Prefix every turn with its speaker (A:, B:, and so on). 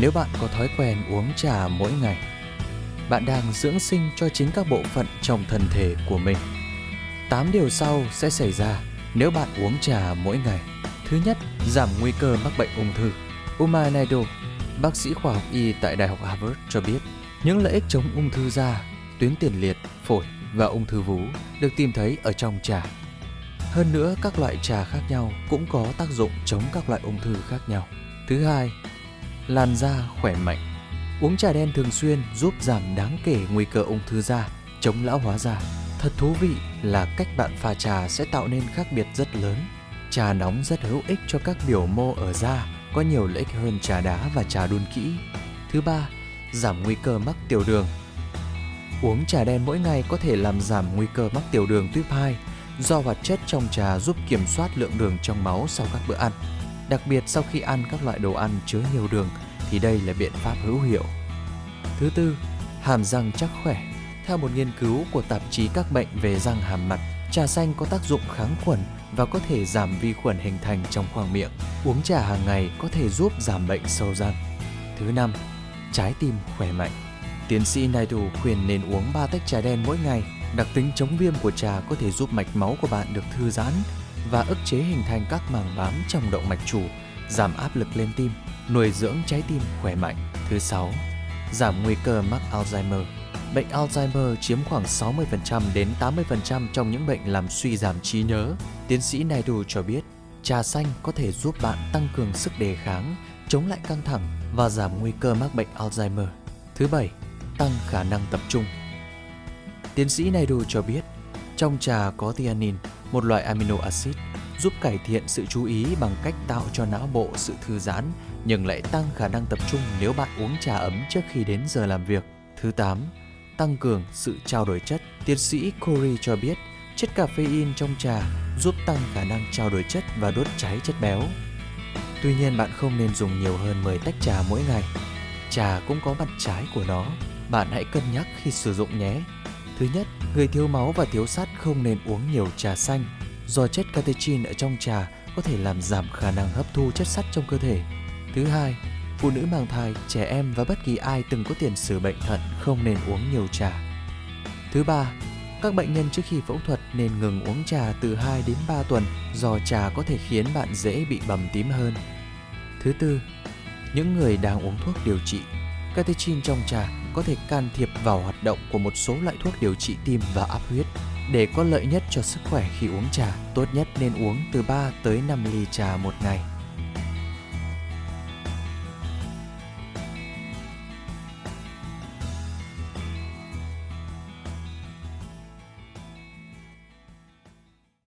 A: nếu bạn có thói quen uống trà mỗi ngày. Bạn đang dưỡng sinh cho chính các bộ phận trong thân thể của mình. 8 điều sau sẽ xảy ra nếu bạn uống trà mỗi ngày. Thứ nhất, giảm nguy cơ mắc bệnh ung thư. Uma Naidu, bác sĩ khoa học y tại Đại học Harvard cho biết, những lợi ích chống ung thư da, tuyến tiền liệt, phổi và ung thư vú được tìm thấy ở trong trà. Hơn nữa, các loại trà khác nhau cũng có tác dụng chống các loại ung thư khác nhau. Thứ hai, làn da khỏe mạnh. Uống trà đen thường xuyên giúp giảm đáng kể nguy cơ ung thư da, chống lão hóa da. Thật thú vị là cách bạn pha trà sẽ tạo nên khác biệt rất lớn. Trà nóng rất hữu ích cho các biểu mô ở da, có nhiều lợi ích hơn trà đá và trà đun kỹ. Thứ ba, giảm nguy cơ mắc tiểu đường. Uống trà đen mỗi ngày có thể làm giảm nguy cơ mắc tiểu đường tuyếp 2 do hoạt chất trong trà giúp kiểm soát lượng đường trong máu sau các bữa ăn. Đặc biệt sau khi ăn các loại đồ ăn chứa nhiều đường thì đây là biện pháp hữu hiệu. Thứ tư, hàm răng chắc khỏe. Theo một nghiên cứu của tạp chí các bệnh về răng hàm mặt, trà xanh có tác dụng kháng khuẩn và có thể giảm vi khuẩn hình thành trong khoang miệng. Uống trà hàng ngày có thể giúp giảm bệnh sâu răng. Thứ năm, trái tim khỏe mạnh. Tiến sĩ Naidu khuyên nên uống 3 tách trà đen mỗi ngày. Đặc tính chống viêm của trà có thể giúp mạch máu của bạn được thư giãn và ức chế hình thành các màng bám trong động mạch chủ, giảm áp lực lên tim, nuôi dưỡng trái tim khỏe mạnh. Thứ sáu, giảm nguy cơ mắc Alzheimer. Bệnh Alzheimer chiếm khoảng 60% đến 80% trong những bệnh làm suy giảm trí nhớ. Tiến sĩ Naidu cho biết, trà xanh có thể giúp bạn tăng cường sức đề kháng, chống lại căng thẳng và giảm nguy cơ mắc bệnh Alzheimer. Thứ bảy, tăng khả năng tập trung. Tiến sĩ Naidu cho biết, trong trà có theanine, một loại amino acid, giúp cải thiện sự chú ý bằng cách tạo cho não bộ sự thư giãn, nhưng lại tăng khả năng tập trung nếu bạn uống trà ấm trước khi đến giờ làm việc. Thứ 8. Tăng cường sự trao đổi chất. Tiến sĩ Corey cho biết, chất caffeine trong trà giúp tăng khả năng trao đổi chất và đốt cháy chất béo. Tuy nhiên bạn không nên dùng nhiều hơn 10 tách trà mỗi ngày. Trà cũng có mặt trái của nó, bạn hãy cân nhắc khi sử dụng nhé. Thứ nhất, người thiếu máu và thiếu sắt không nên uống nhiều trà xanh do chất catechin ở trong trà có thể làm giảm khả năng hấp thu chất sắt trong cơ thể. Thứ hai, phụ nữ mang thai, trẻ em và bất kỳ ai từng có tiền sử bệnh thận không nên uống nhiều trà. Thứ ba, các bệnh nhân trước khi phẫu thuật nên ngừng uống trà từ 2 đến 3 tuần do trà có thể khiến bạn dễ bị bầm tím hơn. Thứ tư, những người đang uống thuốc điều trị, catechin trong trà có thể can thiệp vào hoạt động của một số loại thuốc điều trị tim và áp huyết. Để có lợi nhất cho sức khỏe khi uống trà, tốt nhất nên uống từ 3 tới 5 ly trà một ngày.